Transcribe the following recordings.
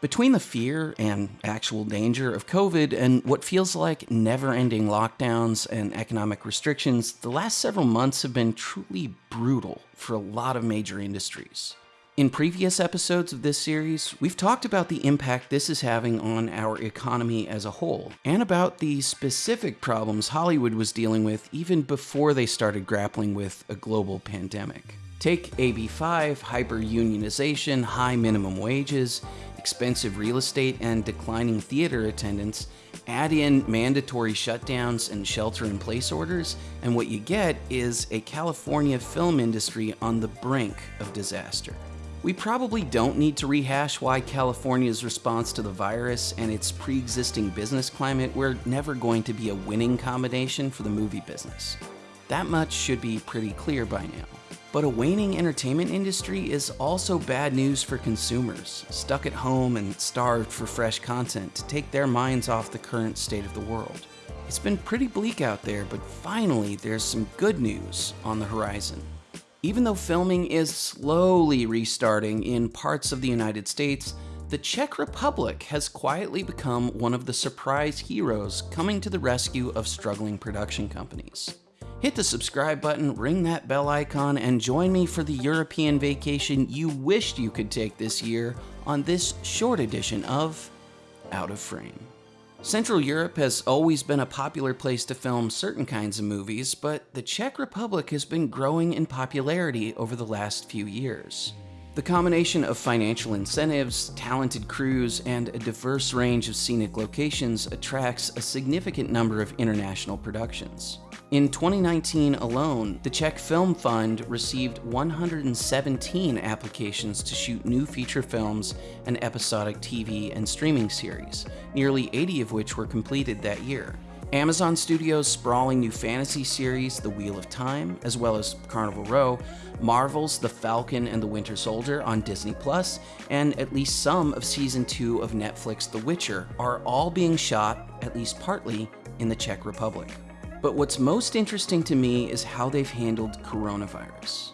Between the fear and actual danger of COVID and what feels like never ending lockdowns and economic restrictions, the last several months have been truly brutal for a lot of major industries. In previous episodes of this series, we've talked about the impact this is having on our economy as a whole, and about the specific problems Hollywood was dealing with even before they started grappling with a global pandemic. Take AB5, hyper-unionization, high minimum wages, expensive real estate, and declining theater attendance, add in mandatory shutdowns and shelter-in-place orders, and what you get is a California film industry on the brink of disaster. We probably don't need to rehash why California's response to the virus and its pre-existing business climate were never going to be a winning combination for the movie business. That much should be pretty clear by now. But a waning entertainment industry is also bad news for consumers, stuck at home and starved for fresh content to take their minds off the current state of the world. It's been pretty bleak out there, but finally there's some good news on the horizon. Even though filming is slowly restarting in parts of the United States, the Czech Republic has quietly become one of the surprise heroes coming to the rescue of struggling production companies. Hit the subscribe button, ring that bell icon, and join me for the European vacation you wished you could take this year on this short edition of Out of Frame. Central Europe has always been a popular place to film certain kinds of movies, but the Czech Republic has been growing in popularity over the last few years. The combination of financial incentives, talented crews, and a diverse range of scenic locations attracts a significant number of international productions. In 2019 alone, the Czech Film Fund received 117 applications to shoot new feature films and episodic TV and streaming series, nearly 80 of which were completed that year. Amazon Studios' sprawling new fantasy series, The Wheel of Time, as well as Carnival Row, Marvel's The Falcon and the Winter Soldier on Disney Plus, and at least some of season 2 of Netflix The Witcher are all being shot, at least partly, in the Czech Republic. But what's most interesting to me is how they've handled coronavirus.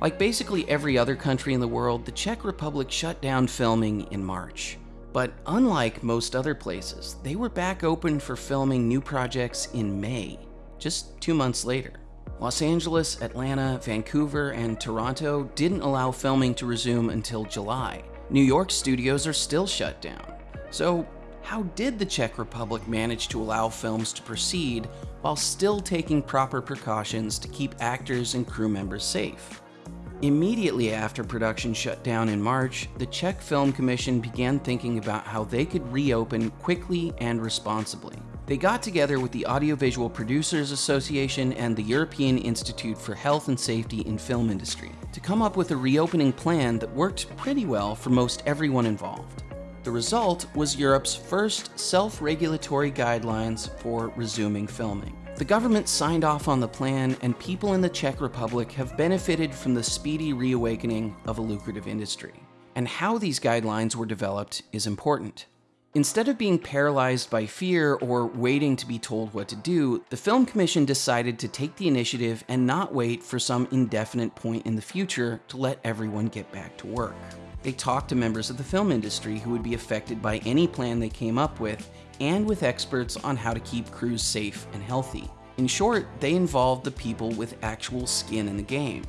Like basically every other country in the world, the Czech Republic shut down filming in March. But unlike most other places, they were back open for filming new projects in May, just two months later. Los Angeles, Atlanta, Vancouver, and Toronto didn't allow filming to resume until July. New York studios are still shut down. So how did the Czech Republic manage to allow films to proceed while still taking proper precautions to keep actors and crew members safe? Immediately after production shut down in March, the Czech Film Commission began thinking about how they could reopen quickly and responsibly. They got together with the Audiovisual Producers Association and the European Institute for Health and Safety in Film Industry to come up with a reopening plan that worked pretty well for most everyone involved. The result was Europe's first self-regulatory guidelines for resuming filming. The government signed off on the plan, and people in the Czech Republic have benefited from the speedy reawakening of a lucrative industry. And how these guidelines were developed is important. Instead of being paralyzed by fear or waiting to be told what to do, the Film Commission decided to take the initiative and not wait for some indefinite point in the future to let everyone get back to work. They talked to members of the film industry who would be affected by any plan they came up with, and with experts on how to keep crews safe and healthy. In short, they involved the people with actual skin in the game.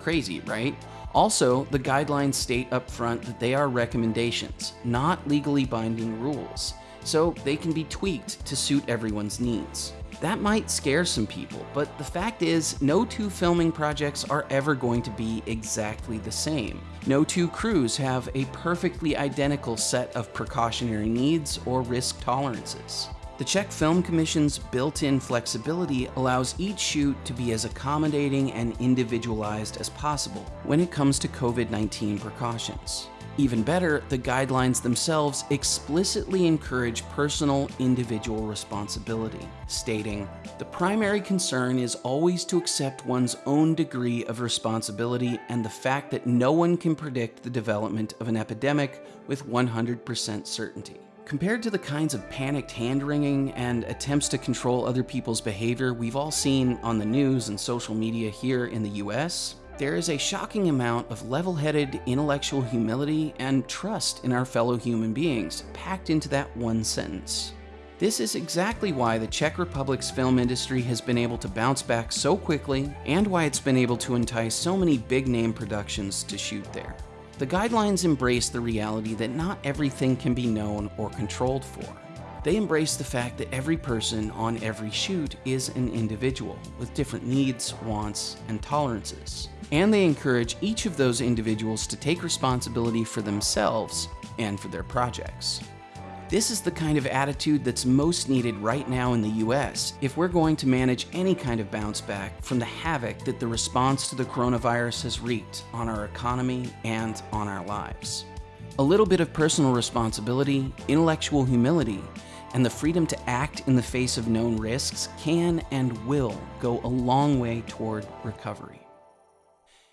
Crazy, right? Also, the guidelines state up front that they are recommendations, not legally binding rules, so they can be tweaked to suit everyone's needs. That might scare some people, but the fact is, no two filming projects are ever going to be exactly the same. No two crews have a perfectly identical set of precautionary needs or risk tolerances. The Czech Film Commission's built-in flexibility allows each shoot to be as accommodating and individualized as possible when it comes to COVID-19 precautions. Even better, the guidelines themselves explicitly encourage personal, individual responsibility, stating, The primary concern is always to accept one's own degree of responsibility and the fact that no one can predict the development of an epidemic with 100% certainty. Compared to the kinds of panicked hand-wringing and attempts to control other people's behavior we've all seen on the news and social media here in the US, there is a shocking amount of level headed intellectual humility and trust in our fellow human beings packed into that one sentence. This is exactly why the Czech Republic's film industry has been able to bounce back so quickly and why it's been able to entice so many big name productions to shoot there. The guidelines embrace the reality that not everything can be known or controlled for. They embrace the fact that every person on every shoot is an individual with different needs, wants, and tolerances. And they encourage each of those individuals to take responsibility for themselves and for their projects. This is the kind of attitude that's most needed right now in the US if we're going to manage any kind of bounce back from the havoc that the response to the coronavirus has wreaked on our economy and on our lives. A little bit of personal responsibility, intellectual humility, and the freedom to act in the face of known risks can and will go a long way toward recovery.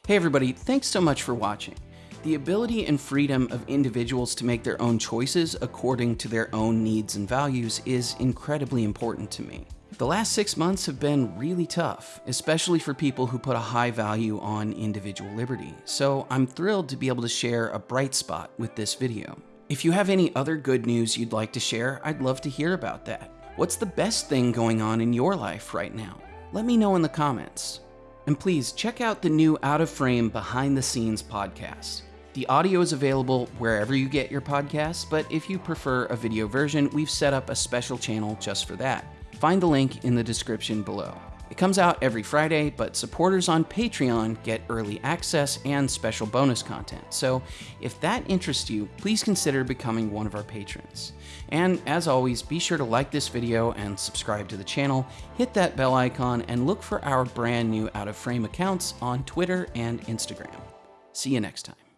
Hey everybody, thanks so much for watching. The ability and freedom of individuals to make their own choices according to their own needs and values is incredibly important to me. The last six months have been really tough, especially for people who put a high value on individual liberty, so I'm thrilled to be able to share a bright spot with this video. If you have any other good news you'd like to share, I'd love to hear about that. What's the best thing going on in your life right now? Let me know in the comments. And please check out the new Out of Frame Behind the Scenes podcast. The audio is available wherever you get your podcasts, but if you prefer a video version, we've set up a special channel just for that. Find the link in the description below. It comes out every Friday, but supporters on Patreon get early access and special bonus content. So if that interests you, please consider becoming one of our patrons. And as always, be sure to like this video and subscribe to the channel, hit that bell icon, and look for our brand new Out of Frame accounts on Twitter and Instagram. See you next time.